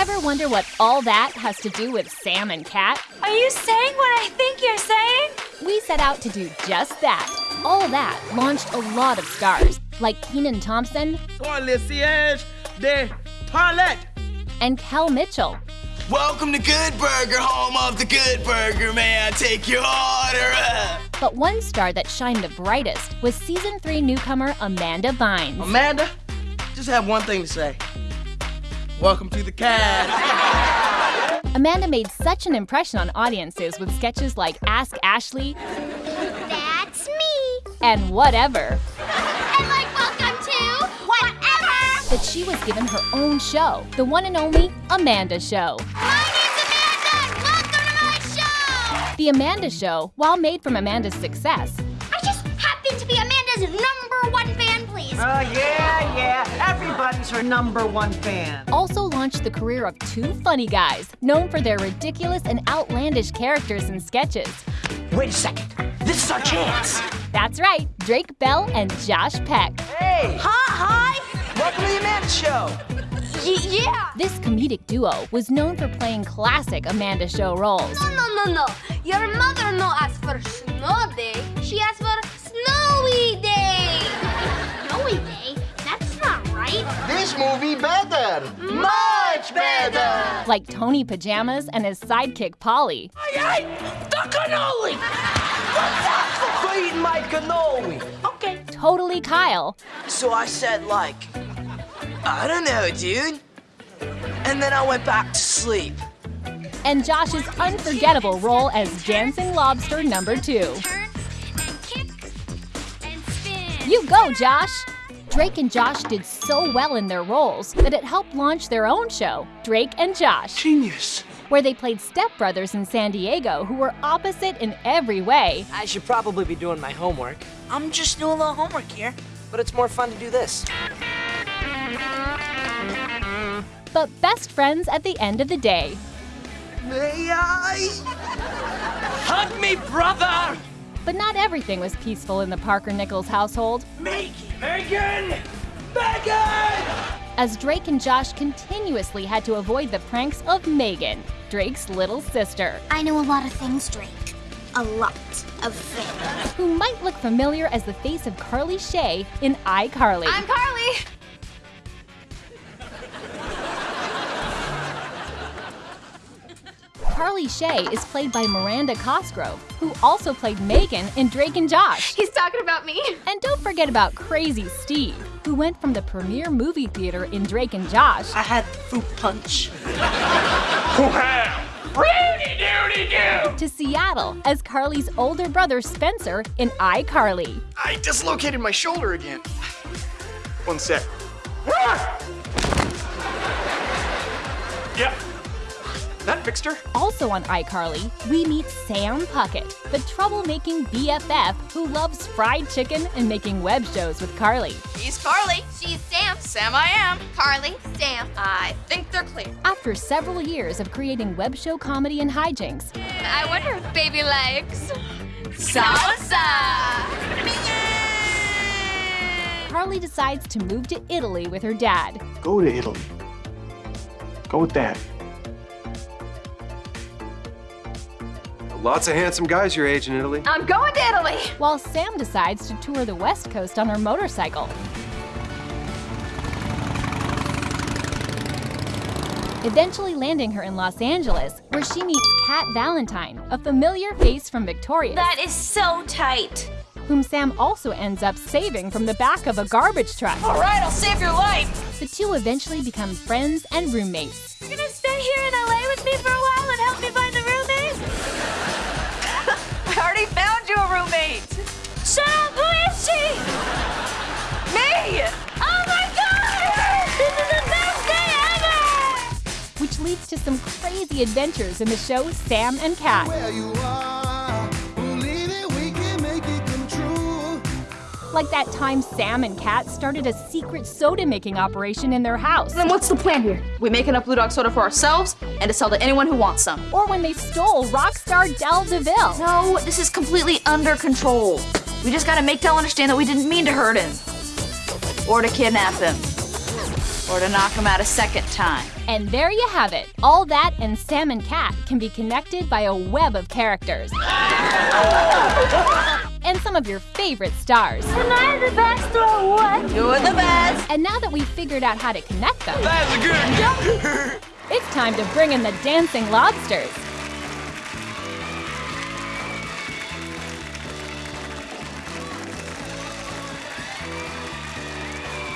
Ever wonder what all that has to do with Sam and Cat? Are you saying what I think you're saying? We set out to do just that. All that launched a lot of stars, like Kenan Thompson Pour le siège de toilette. and Kel Mitchell. Welcome to Good Burger, home of the Good Burger, man. I take your order. But one star that shined the brightest was season three newcomer Amanda Bynes. Amanda, just have one thing to say. Welcome to the cast. Amanda made such an impression on audiences with sketches like Ask Ashley That's me. and Whatever And like welcome to whatever. that she was given her own show, the one and only Amanda Show. My name's Amanda. Welcome to my show. The Amanda Show, while made from Amanda's success, I just happen to be Amanda's number one fan, please. Oh, yeah, yeah. Everybody's her number one fan. also launched the career of two funny guys known for their ridiculous and outlandish characters and sketches. Wait a second. This is our chance. That's right, Drake Bell and Josh Peck. Hey, Hi, hi! welcome to the Amanda Show. hi. Y- yeah. This comedic duo was known for playing classic Amanda Show roles. No, no, no, no. Your mother no asked for snow day. She asked Like Tony Pajamas and his sidekick Polly. Quit eating my cannoli. Okay. Totally Kyle. So I said, like, I don't know, dude. And then I went back to sleep. And Josh's unforgettable role as Dancing Lobster number two. Turn and kick and spin. You go, Josh! Drake and Josh did so well in their roles that it helped launch their own show, Drake and Josh, Genius. where they played stepbrothers in San Diego who were opposite in every way. I should probably be doing my homework, I'm just doing a little homework here. but it's more fun to do this. but best friends at the end of the day. May I? Hug me, brother! But not everything was peaceful in the Parker Nichols household, Megan! Megan! Megan! as Drake and Josh continuously had to avoid the pranks of Megan, Drake's little sister, I know a lot of things, Drake. A lot of things. who might look familiar as the face of Carly Shay in iCarly. I'm Carly. Carly Shay is played by Miranda Cosgrove, who also played Megan in Drake and Josh. He's talking about me. And don't forget about Crazy Steve, who went from the premiere movie theater in Drake and Josh I had fruit punch. to Seattle as Carly's older brother Spencer in iCarly. I dislocated my shoulder again. One sec. That fixed. Also on iCarly, we meet Sam Puckett, the troublemaking BFF who loves fried chicken and making web shows with Carly. He's Carly. She's Sam. Sam I am. Carly. Sam. I think they're clear. After several years of creating web show comedy and hijinks, I wonder if baby likes salsa. Carly decides to move to Italy with her dad. Go to Italy. Go with Dad. Lots of handsome guys your age in Italy. I'm going to Italy. while Sam decides to tour the West Coast on her motorcycle. Eventually landing her in Los Angeles, where she meets Cat Valentine, a familiar face from Victorious, That is so tight. whom Sam also ends up saving from the back of a garbage truck. All right, I'll save your life. The two eventually become friends and roommates. You're gonna stay here in LA with me for a while and help me to some crazy adventures in the show Sam and Cat. Like that time Sam and Cat started a secret soda making operation in their house. Then what's the plan here? We make enough Blue Dog soda for ourselves and to sell to anyone who wants some. Or when they stole rock star Del DeVille. No, this is completely under control. We just gotta make Del understand that we didn't mean to hurt him. Or to kidnap him. Or to knock him out a second time. And there you have it. All that and Sam and Cat can be connected by a web of characters. and some of your favorite stars. Am I the best or what? You're the best. And now that we've figured out how to connect them, That's a good it's time to bring in the dancing lobsters.